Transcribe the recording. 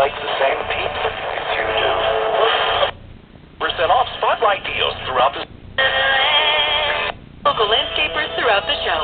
like the same pizza as you do. Percent off spotlight deals throughout the local landscapers throughout the show.